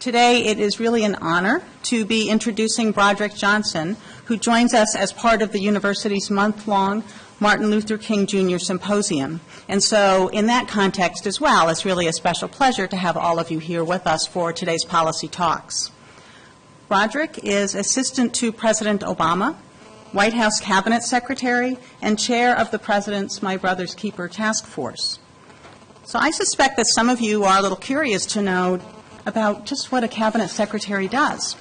Today, it is really an honor to be introducing Broderick Johnson, who joins us as part of the university's month-long Martin Luther King Jr. Symposium. And so, in that context as well, it's really a special pleasure to have all of you here with us for today's policy talks. Broderick is Assistant to President Obama, White House Cabinet Secretary, and Chair of the President's My Brother's Keeper Task Force. So I suspect that some of you are a little curious to know about just what a Cabinet Secretary does.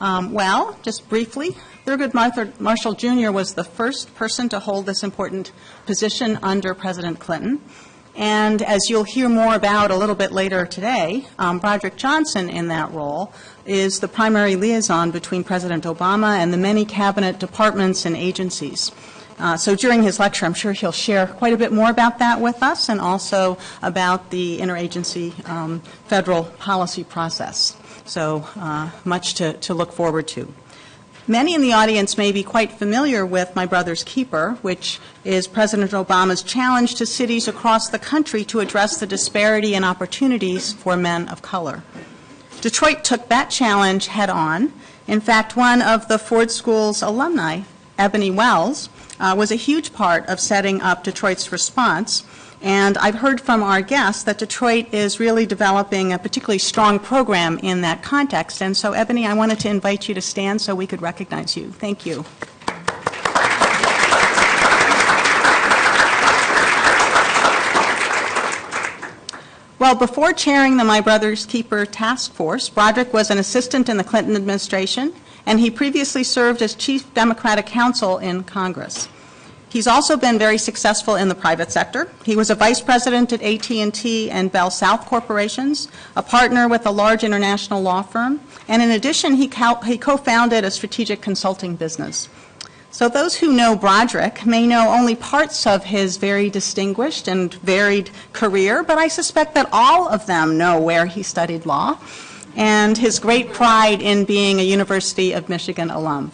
Um, well, just briefly, Thurgood Marshall Jr. was the first person to hold this important position under President Clinton. And as you'll hear more about a little bit later today, um, Broderick Johnson in that role is the primary liaison between President Obama and the many cabinet departments and agencies. Uh, so during his lecture, I'm sure he'll share quite a bit more about that with us and also about the interagency um, federal policy process. So uh, much to, to look forward to. Many in the audience may be quite familiar with My Brother's Keeper, which is President Obama's challenge to cities across the country to address the disparity in opportunities for men of color. Detroit took that challenge head on. In fact, one of the Ford School's alumni, Ebony Wells, uh, was a huge part of setting up Detroit's response. And I've heard from our guests that Detroit is really developing a particularly strong program in that context. And so, Ebony, I wanted to invite you to stand so we could recognize you. Thank you. Well, before chairing the My Brother's Keeper Task Force, Broderick was an assistant in the Clinton administration, and he previously served as chief Democratic counsel in Congress. He's also been very successful in the private sector. He was a vice president at AT&T and Bell South Corporations, a partner with a large international law firm, and in addition, he, co-founded a strategic consulting business. So those who know Broderick may know only parts of his very distinguished and varied career, but I suspect that all of them know where he studied law and his great pride in being a University of Michigan alum.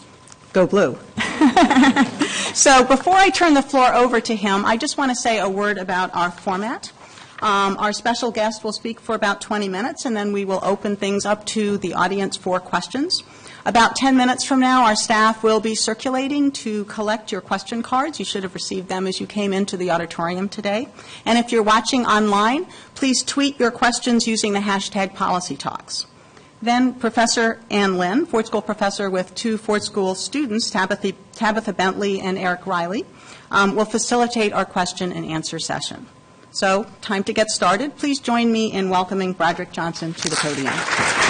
Go blue. so before I turn the floor over to him, I just want to say a word about our format. Um, our special guest will speak for about 20 minutes, and then we will open things up to the audience for questions. About 10 minutes from now, our staff will be circulating to collect your question cards. You should have received them as you came into the auditorium today. And if you're watching online, please tweet your questions using the hashtag policytalks. Then Professor Ann Lin, Ford School professor with two Ford School students, Tabitha, Tabitha Bentley and Eric Riley, um, will facilitate our question and answer session. So, time to get started. Please join me in welcoming Broderick Johnson to the podium.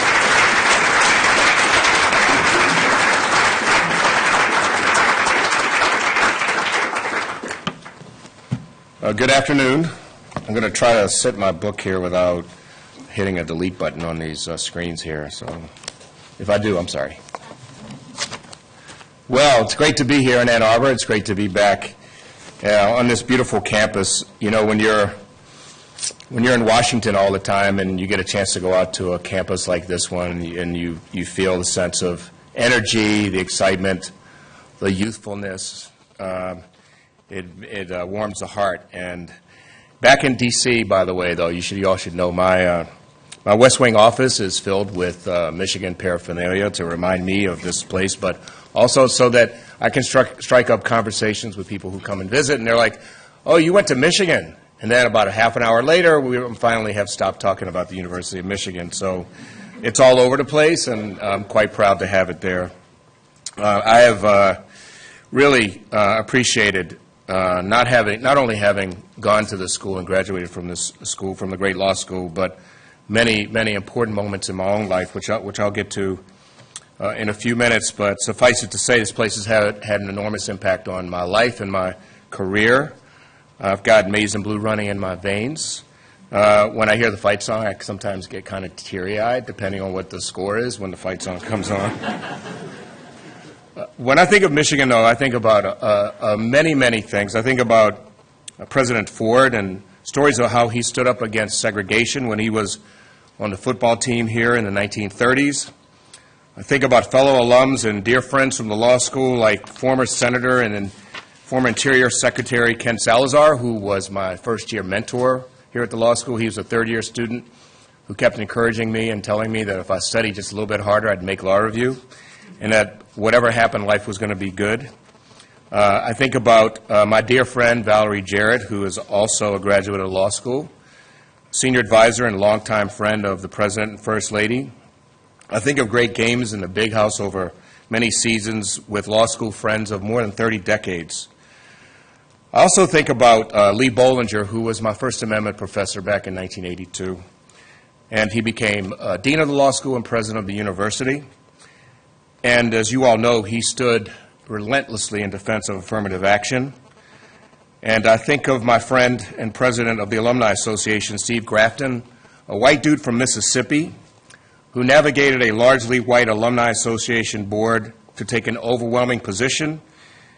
Uh, good afternoon. I'm going to try to set my book here without hitting a delete button on these uh, screens here. So if I do, I'm sorry. Well, it's great to be here in Ann Arbor. It's great to be back uh, on this beautiful campus. You know, when you're when you're in Washington all the time and you get a chance to go out to a campus like this one and you, you feel the sense of energy, the excitement, the youthfulness, um, it, it uh, warms the heart. And back in D.C., by the way, though, you, should, you all should know my, uh, my West Wing office is filled with uh, Michigan paraphernalia to remind me of this place, but also so that I can strike, strike up conversations with people who come and visit, and they're like, oh, you went to Michigan. And then about a half an hour later, we finally have stopped talking about the University of Michigan. So it's all over the place, and I'm quite proud to have it there. Uh, I have uh, really uh, appreciated uh, not having, not only having gone to this school and graduated from this school, from the great law school, but many, many important moments in my own life, which, I, which I'll get to uh, in a few minutes. But suffice it to say, this place has had, had an enormous impact on my life and my career. I've got maize and blue running in my veins. Uh, when I hear the fight song, I sometimes get kind of teary-eyed, depending on what the score is when the fight song comes on. When I think of Michigan, though, I think about uh, uh, many, many things. I think about uh, President Ford and stories of how he stood up against segregation when he was on the football team here in the 1930s. I think about fellow alums and dear friends from the law school, like former Senator and then former Interior Secretary Ken Salazar, who was my first year mentor here at the law school. He was a third year student who kept encouraging me and telling me that if I studied just a little bit harder, I'd make law review, and that whatever happened, life was going to be good. Uh, I think about uh, my dear friend Valerie Jarrett, who is also a graduate of law school, senior advisor and longtime friend of the President and First Lady. I think of great games in the big house over many seasons with law school friends of more than 30 decades. I also think about uh, Lee Bollinger, who was my First Amendment professor back in 1982. And he became uh, dean of the law school and president of the university. And as you all know, he stood relentlessly in defense of affirmative action. And I think of my friend and president of the Alumni Association, Steve Grafton, a white dude from Mississippi who navigated a largely white Alumni Association board to take an overwhelming position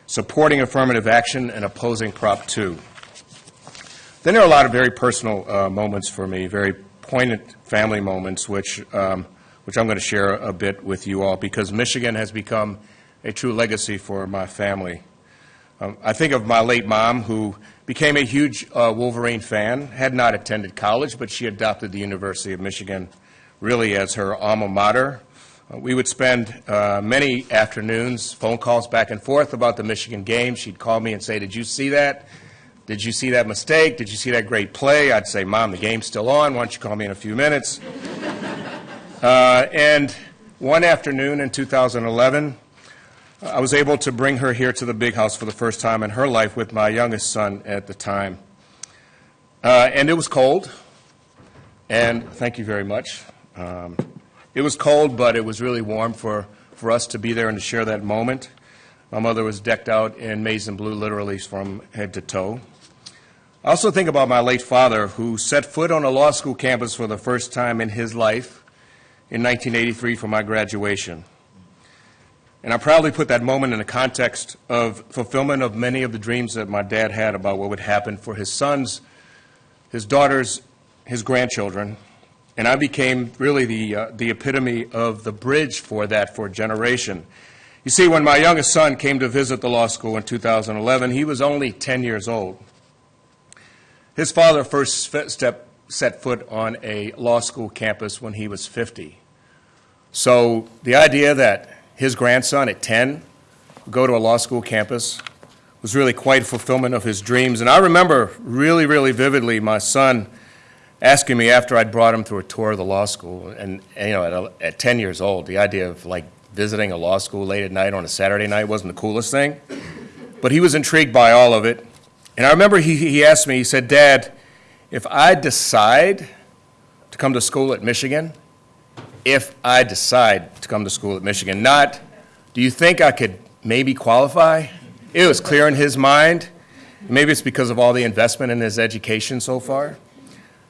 supporting affirmative action and opposing Prop 2. Then there are a lot of very personal uh, moments for me, very poignant family moments, which, um, which I'm going to share a bit with you all, because Michigan has become a true legacy for my family. Um, I think of my late mom, who became a huge uh, Wolverine fan, had not attended college, but she adopted the University of Michigan really as her alma mater. Uh, we would spend uh, many afternoons, phone calls back and forth about the Michigan game. She'd call me and say, Did you see that? Did you see that mistake? Did you see that great play? I'd say, Mom, the game's still on. Why don't you call me in a few minutes? Uh, and one afternoon in 2011, I was able to bring her here to the big house for the first time in her life with my youngest son at the time. Uh, and it was cold. And thank you very much. Um, it was cold, but it was really warm for, for us to be there and to share that moment. My mother was decked out in maize and blue, literally from head to toe. I also think about my late father, who set foot on a law school campus for the first time in his life in 1983 for my graduation. And I proudly put that moment in the context of fulfillment of many of the dreams that my dad had about what would happen for his sons, his daughters, his grandchildren, and I became really the, uh, the epitome of the bridge for that for a generation. You see, when my youngest son came to visit the law school in 2011, he was only 10 years old. His father first step, set foot on a law school campus when he was 50. So the idea that his grandson at 10 would go to a law school campus was really quite a fulfillment of his dreams. And I remember really, really vividly my son asking me after I'd brought him through a tour of the law school, and, and you know, at, at 10 years old, the idea of like visiting a law school late at night on a Saturday night wasn't the coolest thing, but he was intrigued by all of it. And I remember he, he asked me, he said, Dad, if I decide to come to school at Michigan, if I decide to come to school at Michigan, not, do you think I could maybe qualify? It was clear in his mind. Maybe it's because of all the investment in his education so far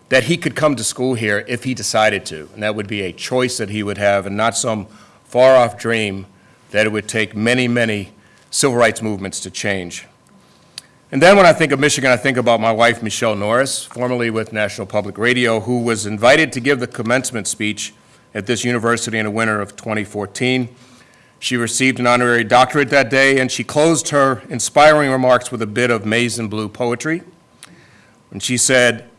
that he could come to school here if he decided to. And that would be a choice that he would have and not some far off dream that it would take many, many civil rights movements to change. And then when I think of Michigan, I think about my wife, Michelle Norris, formerly with National Public Radio, who was invited to give the commencement speech at this university in the winter of 2014. She received an honorary doctorate that day, and she closed her inspiring remarks with a bit of maize and blue poetry. And she said,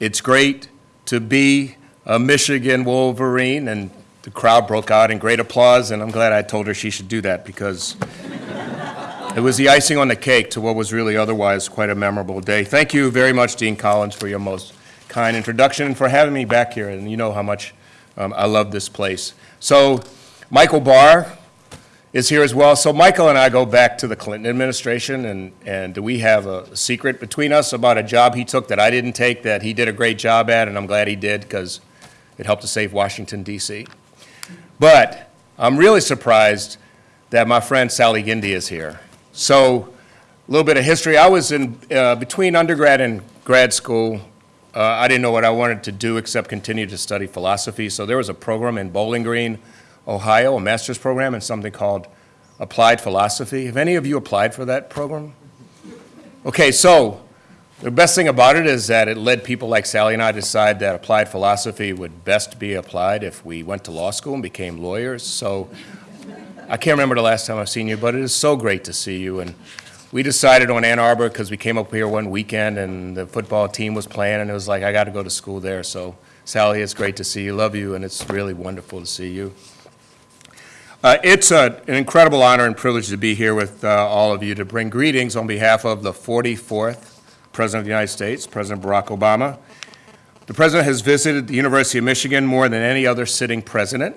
it's great to be a Michigan Wolverine, and the crowd broke out in great applause, and I'm glad I told her she should do that because it was the icing on the cake to what was really otherwise quite a memorable day. Thank you very much, Dean Collins, for your most kind introduction and for having me back here, and you know how much um, I love this place. So, Michael Barr, is here as well. So Michael and I go back to the Clinton administration, and, and we have a secret between us about a job he took that I didn't take that he did a great job at, and I'm glad he did because it helped to save Washington, D.C. But I'm really surprised that my friend Sally Gindi is here. So a little bit of history. I was in uh, between undergrad and grad school. Uh, I didn't know what I wanted to do except continue to study philosophy. So there was a program in Bowling Green Ohio, a master's program in something called Applied Philosophy. Have any of you applied for that program? Okay, so the best thing about it is that it led people like Sally and I to decide that applied philosophy would best be applied if we went to law school and became lawyers. So I can't remember the last time I've seen you, but it is so great to see you. And we decided on Ann Arbor because we came up here one weekend and the football team was playing, and it was like, I got to go to school there. So Sally, it's great to see you. Love you, and it's really wonderful to see you. Uh, It's a- an incredible honor and privilege to be here with uh, all of you to bring greetings on behalf of the 44th President of the United States, President Barack Obama. The President has visited the University of Michigan more than any other sitting president.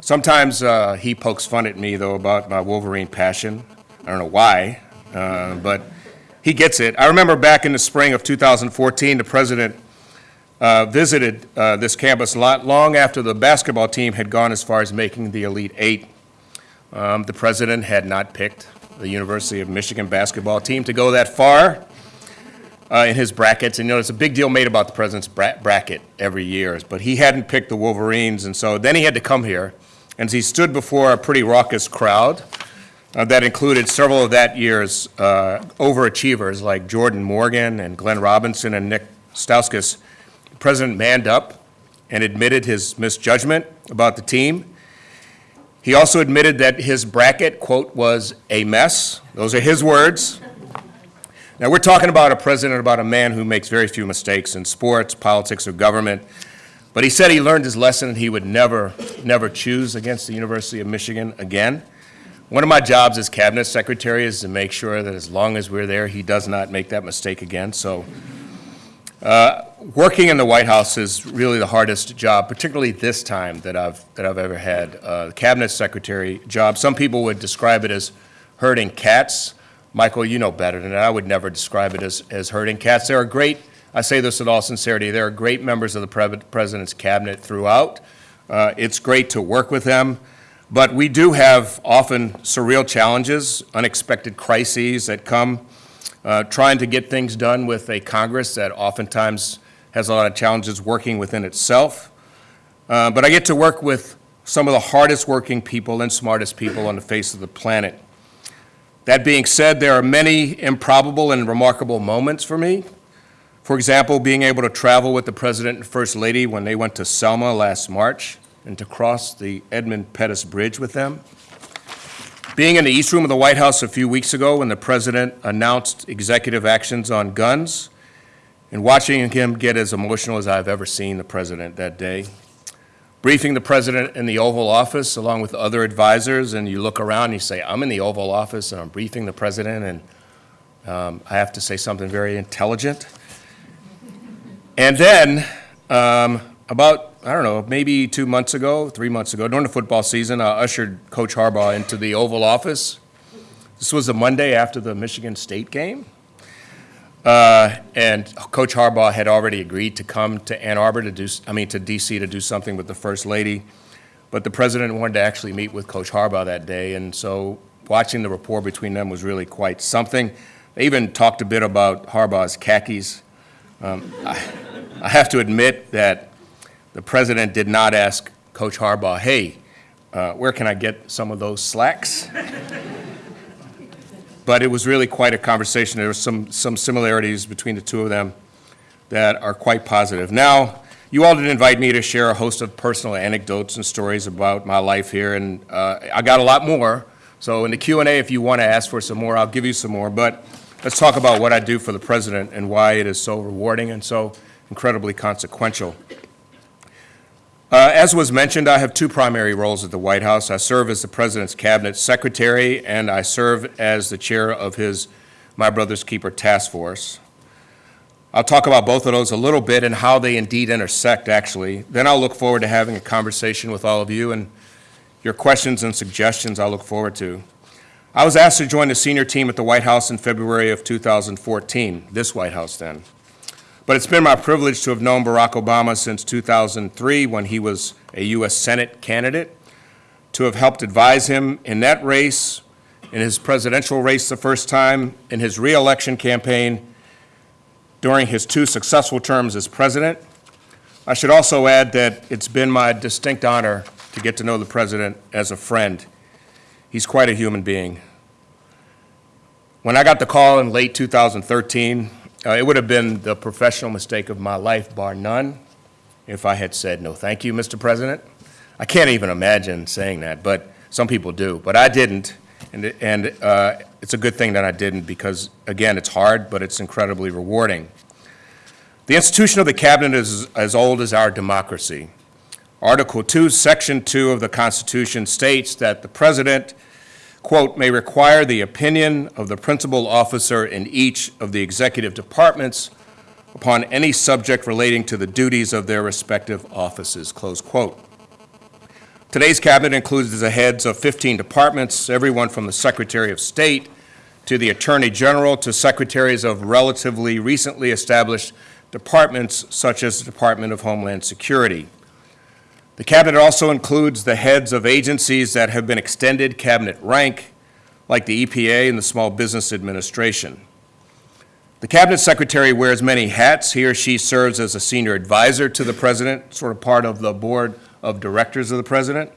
Sometimes uh, he pokes fun at me, though, about my Wolverine passion. I don't know why, uh, but he gets it. I remember back in the spring of 2014, the President uh, visited uh, this campus lot long after the basketball team had gone as far as making the Elite Eight. Um, The President had not picked the University of Michigan basketball team to go that far uh, in his brackets. And, you know, there's a big deal made about the President's bra- bracket every year, but he hadn't picked the Wolverines, and so then he had to come here. And he stood before a pretty raucous crowd uh, that included several of that year's uh, overachievers like Jordan Morgan and Glenn Robinson and Nick Stauskas. The President manned up and admitted his misjudgment about the team. He also admitted that his bracket, quote, was a mess. Those are his words. Now, we're talking about a president, about a man who makes very few mistakes in sports, politics, or government. But he said he learned his lesson and he would never, never choose against the University of Michigan again. One of my jobs as cabinet secretary is to make sure that as long as we're there, he does not make that mistake again. So, uh, working in the White House is really the hardest job, particularly this time that I've that I've ever had. Uh, the cabinet secretary job. Some people would describe it as herding cats. Michael, you know better than that. I would never describe it as, as herding cats. There are great, I say this with all sincerity, there are great members of the pre- president's cabinet throughout. Uh, it's great to work with them. But we do have often surreal challenges, unexpected crises that come, uh, trying to get things done with a Congress that oftentimes has a lot of challenges working within itself. Uh, But I get to work with some of the hardest working people and smartest people on the face of the planet. That being said, there are many improbable and remarkable moments for me. For example, being able to travel with the President and First Lady when they went to Selma last March and to cross the Edmund Pettus Bridge with them. Being in the East Room of the White House a few weeks ago when the President announced executive actions on guns and watching him get as emotional as I've ever seen the President that day. Briefing the President in the Oval Office along with other advisors, and you look around and you say, I'm in the Oval Office and I'm briefing the President, and um, I have to say something very intelligent. And then, um, about, I don't know, maybe two months ago, three months ago, during the football season, I ushered Coach Harbaugh into the Oval Office. This was a Monday after the Michigan State game. Uh, And Coach Harbaugh had already agreed to come to Ann Arbor to do, I mean, to DC to do something with the First Lady. But the president wanted to actually meet with Coach Harbaugh that day, and so watching the rapport between them was really quite something. They even talked a bit about Harbaugh's khakis. Um, I I have to admit that the president did not ask Coach Harbaugh, hey, uh, where can I get some of those slacks? But it was really quite a conversation. There were some, some similarities between the two of them that are quite positive. Now, you all did invite me to share a host of personal anecdotes and stories about my life here, and uh, I got a lot more. So in the Q and A, if you want to ask for some more, I'll give you some more. But let's talk about what I do for the president and why it is so rewarding and so incredibly consequential. Uh, As was mentioned, I have two primary roles at the White House. I serve as the President's Cabinet Secretary, and I serve as the chair of his My Brother's Keeper Task Force. I'll talk about both of those a little bit and how they indeed intersect, actually. Then I'll look forward to having a conversation with all of you, and your questions and suggestions I look forward to. I was asked to join the senior team at the White House in February of 2014, this White House then. But it's been my privilege to have known Barack Obama since 2003, when he was a U.S. Senate candidate, to have helped advise him in that race, in his presidential race the first time, in his reelection campaign, during his two successful terms as president. I should also add that it's been my distinct honor to get to know the president as a friend. He's quite a human being. When I got the call in late 2013, uh, it would have been the professional mistake of my life, bar none, if I had said, no, thank you, Mr. President. I can't even imagine saying that, but some people do. But I didn't, and, and uh, it's a good thing that I didn't because, again, it's hard, but it's incredibly rewarding. The institution of the cabinet is as old as our democracy. Article 2, Section 2 of the Constitution states that the president, quote, "may require the opinion of the principal officer in each of the executive departments upon any subject relating to the duties of their respective offices," close quote. Today's cabinet includes the heads of 15 departments, everyone from the Secretary of State to the Attorney General to secretaries of relatively recently established departments such as the Department of Homeland Security. The cabinet also includes the heads of agencies that have been extended cabinet rank, like the EPA and the Small Business Administration. The cabinet secretary wears many hats. He or she serves as a senior advisor to the president, sort of part of the board of directors of the president.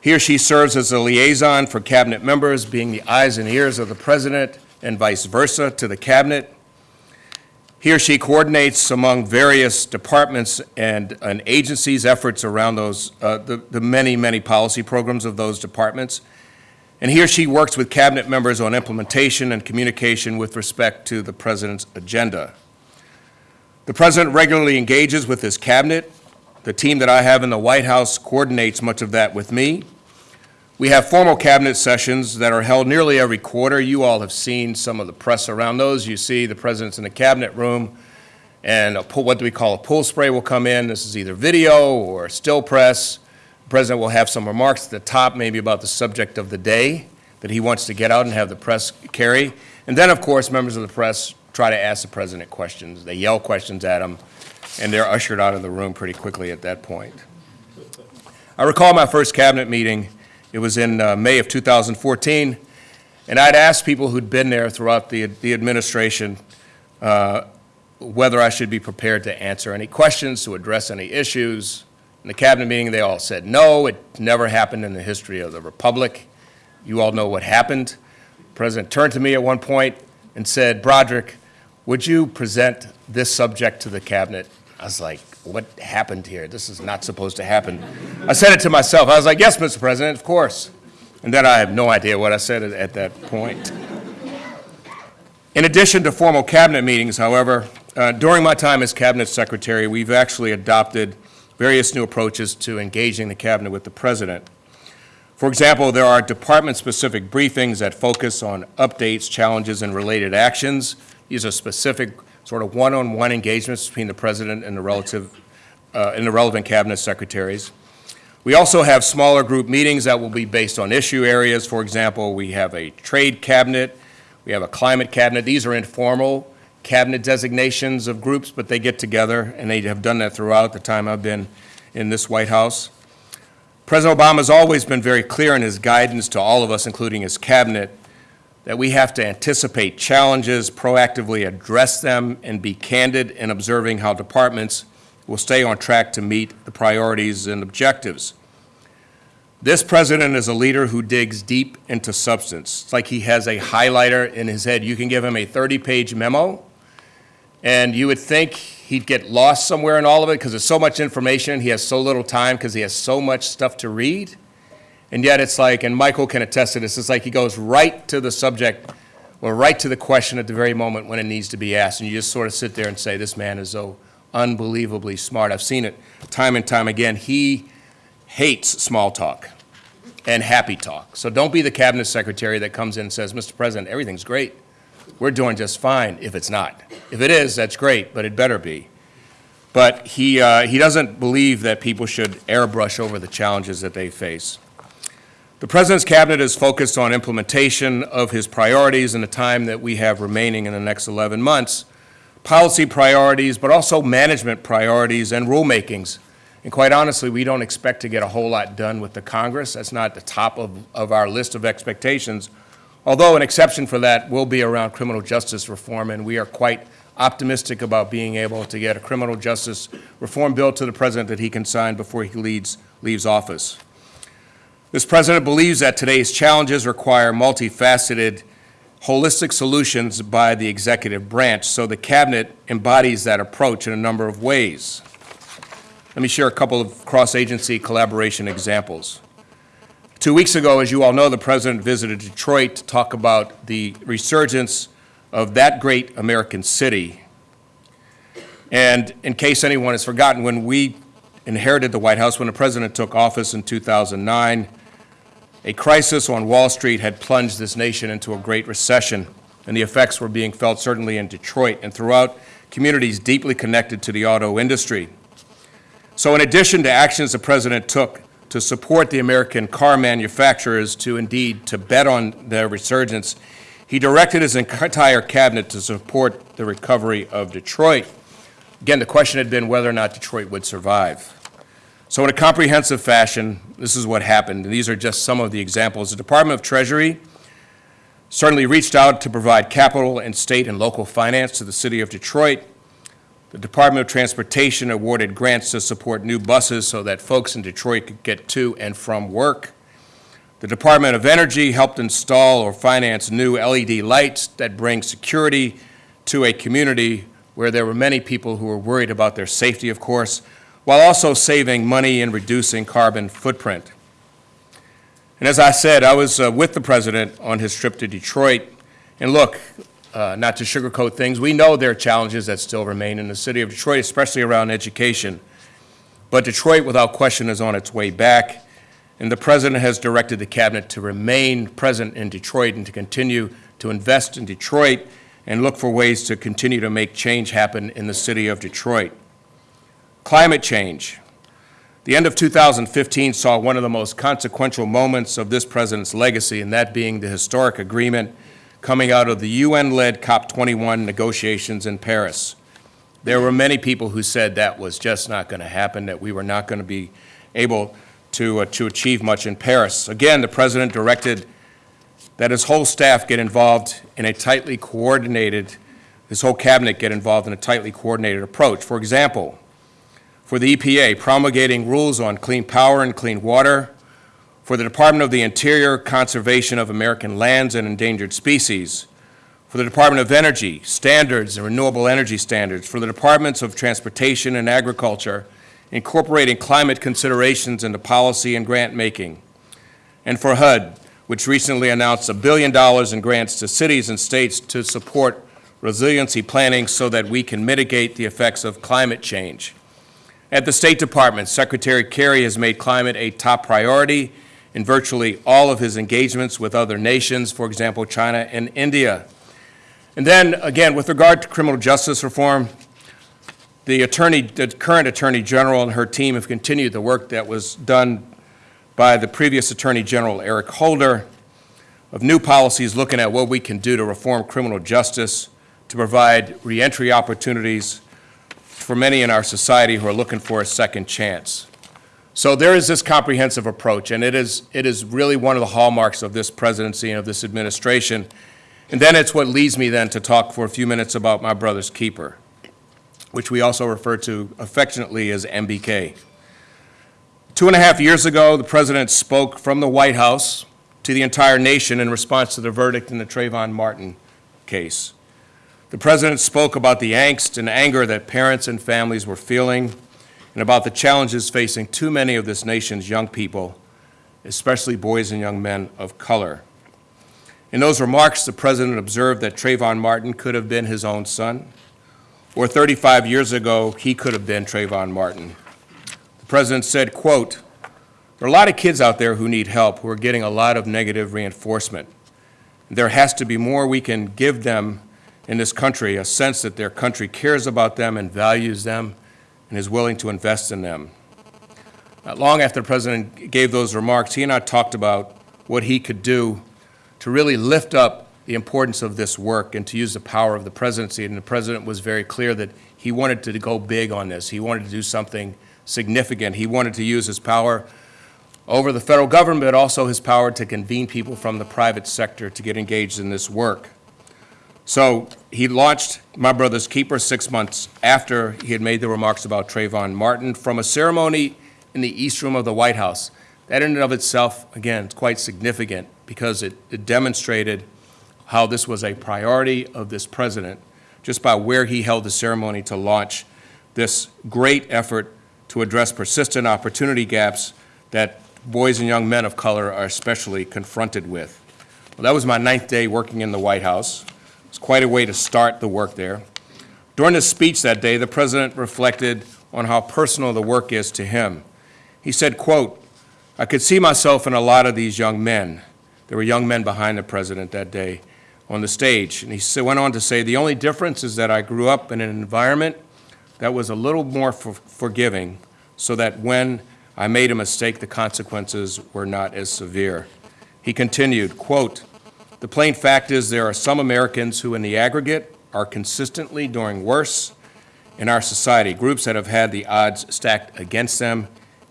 He or she serves as a liaison for cabinet members, being the eyes and ears of the president and vice versa to the cabinet. He or she coordinates among various departments and, and agencies' efforts around those, uh, the, the many, many policy programs of those departments. And he or she works with cabinet members on implementation and communication with respect to the president's agenda. The president regularly engages with his cabinet. The team that I have in the White House coordinates much of that with me. We have formal cabinet sessions that are held nearly every quarter. You all have seen some of the press around those. You see the president's in the cabinet room, and a pull, what do we call a pull spray will come in. This is either video or still press. The president will have some remarks at the top, maybe about the subject of the day that he wants to get out and have the press carry. And then, of course, members of the press try to ask the president questions. They yell questions at him, and they're ushered out of the room pretty quickly at that point. I recall my first cabinet meeting. It was in uh, May of 2014, and I'd asked people who'd been there throughout the, the administration uh, whether I should be prepared to answer any questions, to address any issues. In the cabinet meeting, they all said no. It never happened in the history of the republic. You all know what happened. The president turned to me at one point and said, Broderick, would you present this subject to the cabinet? I was like, what happened here? This is not supposed to happen. I said it to myself. I was like, yes, Mr. President, of course. And then I have no idea what I said at, at that point. In addition to formal cabinet meetings, however, uh, during my time as cabinet secretary, we've actually adopted various new approaches to engaging the cabinet with the president. For example, there are department-specific briefings that focus on updates, challenges, and related actions. These are specific sort of one-on-one engagements between the president and the relative uh, and the relevant cabinet secretaries. We also have smaller group meetings that will be based on issue areas. For example, we have a trade cabinet, we have a climate cabinet. These are informal cabinet designations of groups, but they get together, and they have done that throughout the time I've been in this White House. President Obama has always been very clear in his guidance to all of us, including his cabinet, that we have to anticipate challenges, proactively address them, and be candid in observing how departments will stay on track to meet the priorities and objectives. This president is a leader who digs deep into substance. It's like he has a highlighter in his head. You can give him a 30-page memo, and you would think he'd get lost somewhere in all of it because there's so much information. He has so little time because he has so much stuff to read. And yet it's like, and Michael can attest to this, it's like he goes right to the subject or right to the question at the very moment when it needs to be asked. And you just sort of sit there and say, this man is so unbelievably smart. I've seen it time and time again. He hates small talk and happy talk. So don't be the cabinet secretary that comes in and says, Mr. President, everything's great. We're doing just fine if it's not. If it is, that's great, but it better be. But he, uh, he doesn't believe that people should airbrush over the challenges that they face. The President's Cabinet is focused on implementation of his priorities in the time that we have remaining in the next 11 months, policy priorities, but also management priorities and rulemakings. And quite honestly, we don't expect to get a whole lot done with the Congress. That's not the top of, of our list of expectations, although an exception for that will be around criminal justice reform, and we are quite optimistic about being able to get a criminal justice reform bill to the President that he can sign before he leads, leaves office. This president believes that today's challenges require multifaceted, holistic solutions by the executive branch, so the cabinet embodies that approach in a number of ways. Let me share a couple of cross-agency collaboration examples. Two weeks ago, as you all know, the president visited Detroit to talk about the resurgence of that great American city. And in case anyone has forgotten, when we inherited the White House, when the president took office in 2009, a crisis on Wall Street had plunged this nation into a great recession, and the effects were being felt certainly in Detroit and throughout communities deeply connected to the auto industry. So in addition to actions the president took to support the American car manufacturers to indeed to bet on their resurgence, he directed his entire cabinet to support the recovery of Detroit. Again, the question had been whether or not Detroit would survive. So in a comprehensive fashion, this is what happened, these are just some of the examples. The Department of Treasury certainly reached out to provide capital and state and local finance to the city of Detroit. The Department of Transportation awarded grants to support new buses so that folks in Detroit could get to and from work. The Department of Energy helped install or finance new LED lights that bring security to a community where there were many people who were worried about their safety, of course, while also saving money and reducing carbon footprint. And as I said, I was uh, with the president on his trip to Detroit. And look, uh, not to sugarcoat things, we know there are challenges that still remain in the city of Detroit, especially around education. But Detroit, without question, is on its way back. And the president has directed the cabinet to remain present in Detroit and to continue to invest in Detroit and look for ways to continue to make change happen in the city of Detroit. Climate change. The end of 2015 saw one of the most consequential moments of this president's legacy, and that being the historic agreement coming out of the UN-led COP21 negotiations in Paris. There were many people who said that was just not going to happen, that we were not going to be able to, uh, to achieve much in Paris. Again, the President directed that his whole staff get involved in a tightly coordinated, his whole cabinet get involved in a tightly coordinated approach. For example, for the EPA, promulgating rules on clean power and clean water, for the Department of the Interior, conservation of American lands and endangered species, for the Department of Energy, standards and renewable energy standards, for the Departments of Transportation and Agriculture, incorporating climate considerations into policy and grant making, and for HUD, which recently announced a billion dollars in grants to cities and states to support resiliency planning so that we can mitigate the effects of climate change. At the State Department, Secretary Kerry has made climate a top priority in virtually all of his engagements with other nations, for example, China and India. And then, again, with regard to criminal justice reform, the attorney, the current Attorney General and her team have continued the work that was done by the previous Attorney General, Eric Holder, of new policies looking at what we can do to reform criminal justice, to provide reentry opportunities for many in our society who are looking for a second chance. So there is this comprehensive approach, and it is, it is really one of the hallmarks of this presidency and of this administration. And then it's what leads me then to talk for a few minutes about my brother's keeper, which we also refer to affectionately as MBK. Two and a half years ago, the president spoke from the White House to the entire nation in response to the verdict in the Trayvon Martin case. The president spoke about the angst and anger that parents and families were feeling and about the challenges facing too many of this nation's young people, especially boys and young men of color. In those remarks, the President observed that Trayvon Martin could have been his own son, or 35 years ago, he could have been Trayvon Martin. The President said, quote, there are a lot of kids out there who need help, who are getting a lot of negative reinforcement. There has to be more we can give them in this country, a sense that their country cares about them and values them and is willing to invest in them. Not long after the President gave those remarks, he and I talked about what he could do to really lift up the importance of this work and to use the power of the presidency. And the President was very clear that he wanted to go big on this. He wanted to do something significant. He wanted to use his power over the federal government, but also his power to convene people from the private sector to get engaged in this work. So he launched My Brother's Keeper six months after he had made the remarks about Trayvon Martin from a ceremony in the East Room of the White House. That in and of itself, again, is quite significant because it, it demonstrated how this was a priority of this president just by where he held the ceremony to launch this great effort to address persistent opportunity gaps that boys and young men of color are especially confronted with. Well, that was my ninth day working in the White House. It's quite a way to start the work there. During his speech that day, the president reflected on how personal the work is to him. He said, quote, I could see myself in a lot of these young men. There were young men behind the president that day on the stage. And he went on to say, the only difference is that I grew up in an environment that was a little more for- forgiving, so that when I made a mistake, the consequences were not as severe. He continued, quote, "The plain fact is there are some Americans who, in the aggregate, are consistently doing worse in our society, groups that have had the odds stacked against them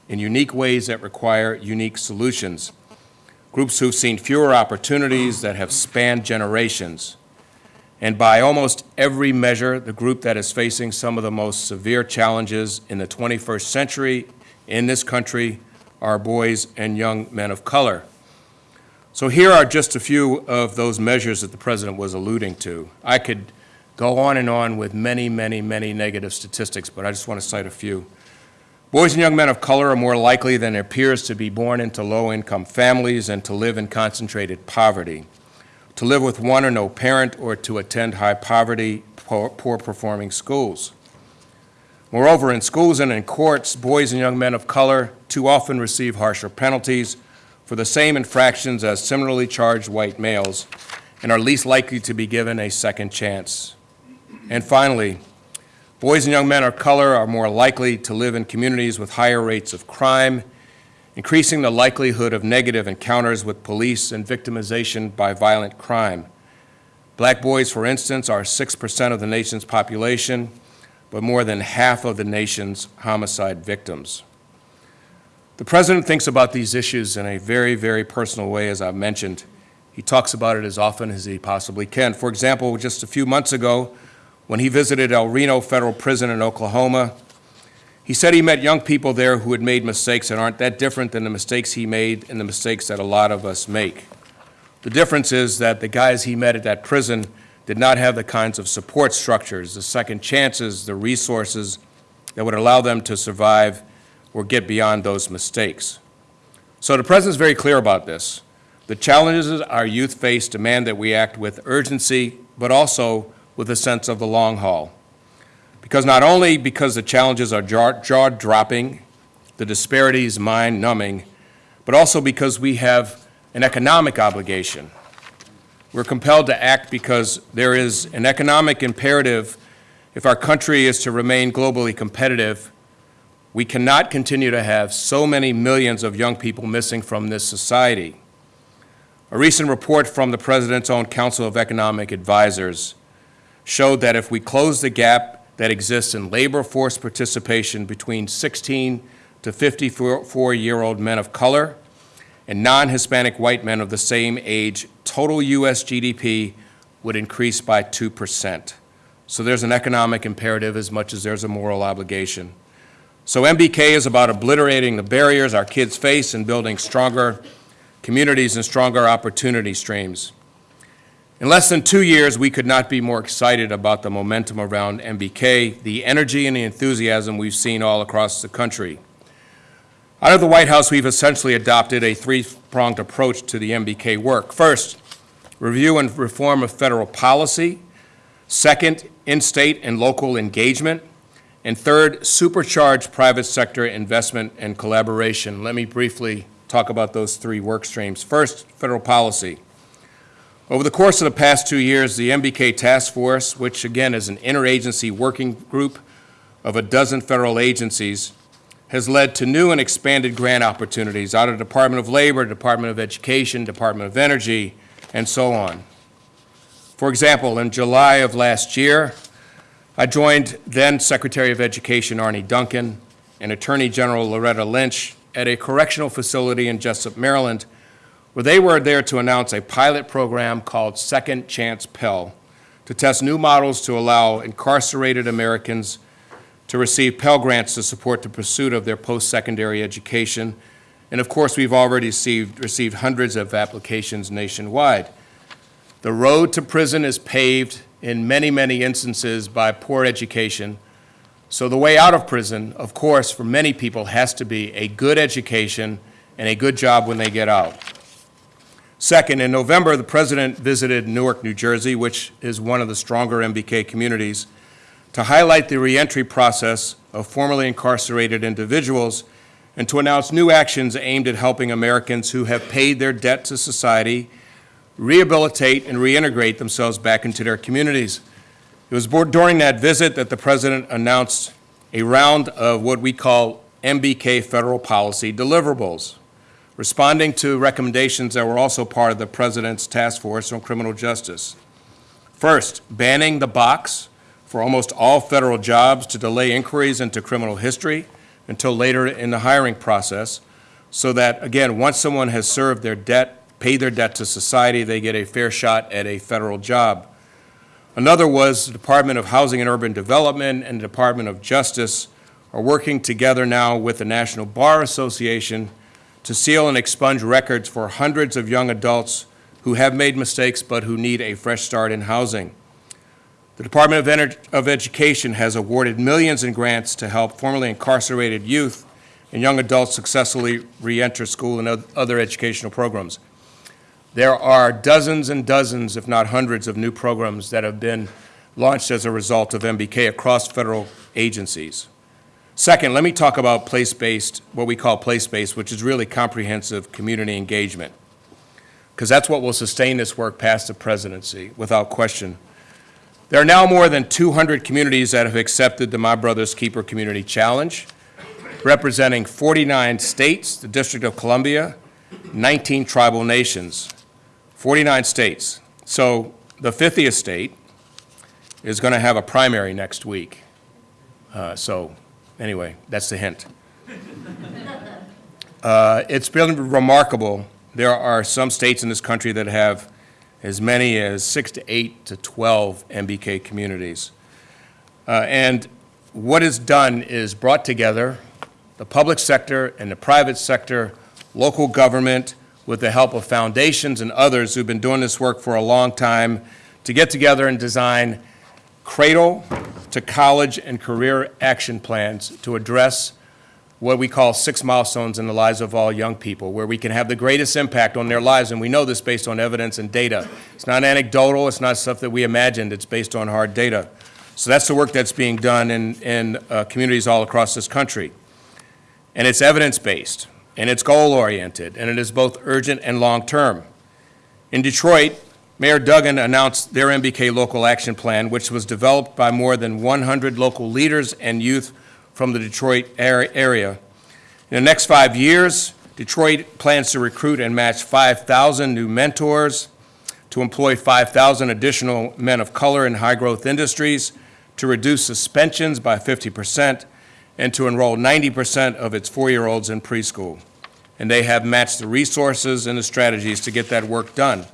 in unique ways that require unique solutions, groups who've seen fewer opportunities that have spanned generations, and by almost every measure, the group that is facing some of the most severe challenges in the 21st century in this country are boys and young men of color. So here are just a few of those measures that the president was alluding to. I could go on and on with many, many, many negative statistics, but I just want to cite a few. Boys and young men of color are more likely than their peers to be born into low-income families and to live in concentrated poverty, to live with one or no parent, or to attend high-poverty, poor- poor-performing schools. Moreover, in schools and in courts, boys and young men of color too often receive harsher penalties for the same infractions as similarly charged white males and are least likely to be given a second chance. And finally, boys and young men of color are more likely to live in communities with higher rates of crime, increasing the likelihood of negative encounters with police and victimization by violent crime. Black boys, for instance, are 6% of the nation's population, but more than half of the nation's homicide victims. The President thinks about these issues in a very, very personal way, as I've mentioned. He talks about it as often as he possibly can. For example, just a few months ago, when he visited El Reno Federal Prison in Oklahoma, he said he met young people there who had made mistakes that aren't that different than the mistakes he made and the mistakes that a lot of us make. The difference is that the guys he met at that prison did not have the kinds of support structures, the second chances, the resources that would allow them to survive or get beyond those mistakes. So the President is very clear about this. The challenges our youth face demand that we act with urgency, but also with a sense of the long haul. Because not only because the challenges are jaw-dropping, the disparities mind-numbing, but also because we have an economic obligation. We're compelled to act because there is an economic imperative if our country is to remain globally competitive. We cannot continue to have so many millions of young people missing from this society. A recent report from the President's own Council of Economic Advisors showed that if we close the gap that exists in labor force participation between 16 to 54-year-old men of color and non-Hispanic white men of the same age, total U.S. GDP would increase by 2%. So there's an economic imperative as much as there's a moral obligation. So MBK is about obliterating the barriers our kids face and building stronger communities and stronger opportunity streams. In less than two years, we could not be more excited about the momentum around MBK, the energy and the enthusiasm we've seen all across the country. Out of the White House, we've essentially adopted a three-pronged approach to the MBK work. First, review and reform of federal policy. Second, in-state and local engagement. And third, supercharge private sector investment and collaboration. Let me briefly talk about those three work streams. First, federal policy. Over the course of the past two years, the MBK Task Force, which again is an interagency working group of a dozen federal agencies, has led to new and expanded grant opportunities out of the Department of Labor, Department of Education, Department of Energy, and so on. For example, in July of last year, I joined then Secretary of Education Arne Duncan and Attorney General Loretta Lynch at a correctional facility in Jessup, Maryland, where they were there to announce a pilot program called Second Chance Pell to test new models to allow incarcerated Americans to receive Pell Grants to support the pursuit of their post-secondary education. And of course, we've already received, received hundreds of applications nationwide. The road to prison is paved in many, many instances by poor education. So the way out of prison, of course, for many people has to be a good education and a good job when they get out. Second, in November, the President visited Newark, New Jersey, which is one of the stronger MBK communities, to highlight the reentry process of formerly incarcerated individuals and to announce new actions aimed at helping Americans who have paid their debt to society rehabilitate and reintegrate themselves back into their communities. It was during that visit that the President announced a round of what we call MBK federal policy deliverables, responding to recommendations that were also part of the President's task force on criminal justice. First, banning the box for almost all federal jobs to delay inquiries into criminal history until later in the hiring process, so that, again, once someone has served their debt, paid their debt to society, they get a fair shot at a federal job. Another was the Department of Housing and Urban Development and the Department of Justice are working together now with the National Bar Association to seal and expunge records for hundreds of young adults who have made mistakes but who need a fresh start in housing. The Department of, Ener- of Education has awarded millions in grants to help formerly incarcerated youth and young adults successfully reenter school and other educational programs. There are dozens and dozens, if not hundreds, of new programs that have been launched as a result of MBK across federal agencies. Second, let me talk about place-based, what we call place-based, which is really comprehensive community engagement, because that's what will sustain this work past the presidency, without question. There are now more than 200 communities that have accepted the My Brother's Keeper Community Challenge, representing 49 states, the District of Columbia, 19 tribal nations, 49 states. So the 50th state is going to have a primary next week. Uh, So, anyway, that's the hint. Uh, It's been remarkable. There are some states in this country that have as many as six to eight to 12 MBK communities. Uh, And what is done is brought together the public sector and the private sector, local government, with the help of foundations and others who've been doing this work for a long time, to get together and design cradle to college and career action plans to address what we call six milestones in the lives of all young people, where we can have the greatest impact on their lives, and we know this based on evidence and data. It's not anecdotal, it's not stuff that we imagined, it's based on hard data. So that's the work that's being done in, in uh, communities all across this country. And it's evidence-based, and it's goal-oriented, and it is both urgent and long-term. In Detroit, Mayor Duggan announced their MBK Local Action Plan, which was developed by more than 100 local leaders and youth from the Detroit area. In the next five years, Detroit plans to recruit and match 5,000 new mentors, to employ 5,000 additional men of color in high-growth industries, to reduce suspensions by 50%, and to enroll 90% of its four-year-olds in preschool. And they have matched the resources and the strategies to get that work done.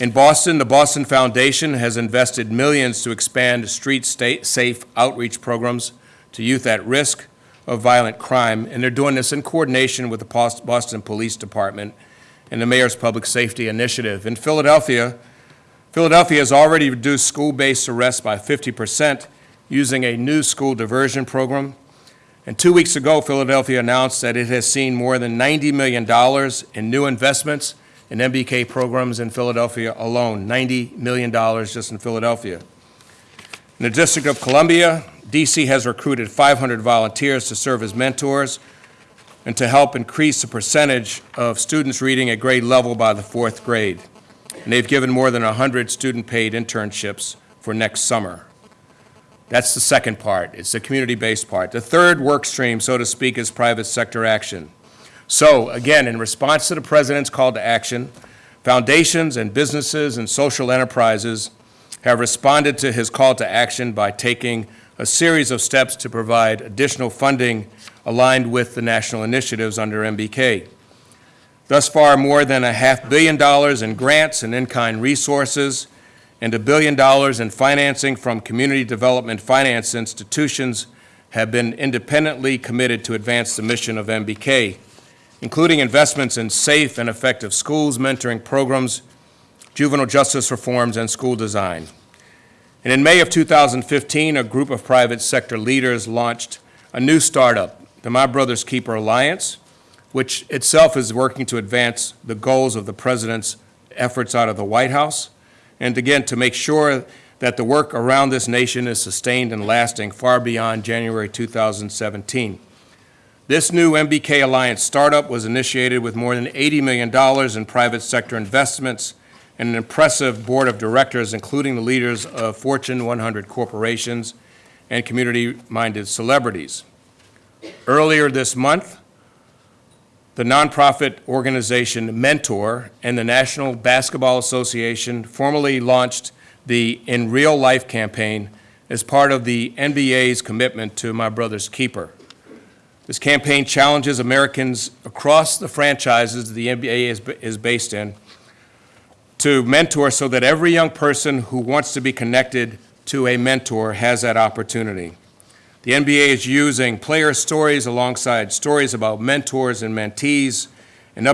In Boston, the Boston Foundation has invested millions to expand street state safe outreach programs to youth at risk of violent crime, and they're doing this in coordination with the Boston Police Department and the Mayor's Public Safety Initiative. In Philadelphia, Philadelphia has already reduced school-based arrests by 50% using a new school diversion program. And two weeks ago, Philadelphia announced that it has seen more than $90 million in new investments in MBK programs in Philadelphia alone, $90 million just in Philadelphia. In the District of Columbia, DC has recruited 500 volunteers to serve as mentors and to help increase the percentage of students reading at grade level by the fourth grade. And they've given more than 100 student-paid internships for next summer. That's the second part. It's the community-based part. The third work stream, so to speak, is private sector action. So, again, in response to the President's call to action, foundations and businesses and social enterprises have responded to his call to action by taking a series of steps to provide additional funding aligned with the national initiatives under MBK. Thus far, more than a half billion dollars in grants and in-kind resources and a billion dollars in financing from community development finance institutions have been independently committed to advance the mission of MBK, including investments in safe and effective schools, mentoring programs, juvenile justice reforms, and school design. And in May of 2015, a group of private sector leaders launched a new startup, the My Brother's Keeper Alliance, which itself is working to advance the goals of the president's efforts out of the White House, and again, to make sure that the work around this nation is sustained and lasting far beyond January 2017. This new MBK Alliance startup was initiated with more than $80 million in private sector investments and an impressive board of directors, including the leaders of Fortune 100 corporations and community-minded celebrities. Earlier this month, the nonprofit organization Mentor and the National Basketball Association formally launched the In Real Life campaign as part of the NBA's commitment to My Brother's Keeper. This campaign challenges Americans across the franchises the NBA is, is based in to mentor so that every young person who wants to be connected to a mentor has that opportunity. The NBA is using player stories alongside stories about mentors and mentees